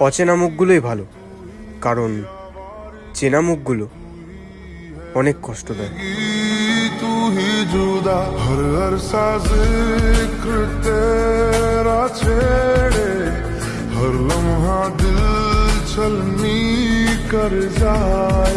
অচেনা মুখগুলোই ভালো, কারণ চেনা মুখগুলো অনেক কষ্ট দেয়। হর লম্হা দিল চলমি কর যায়।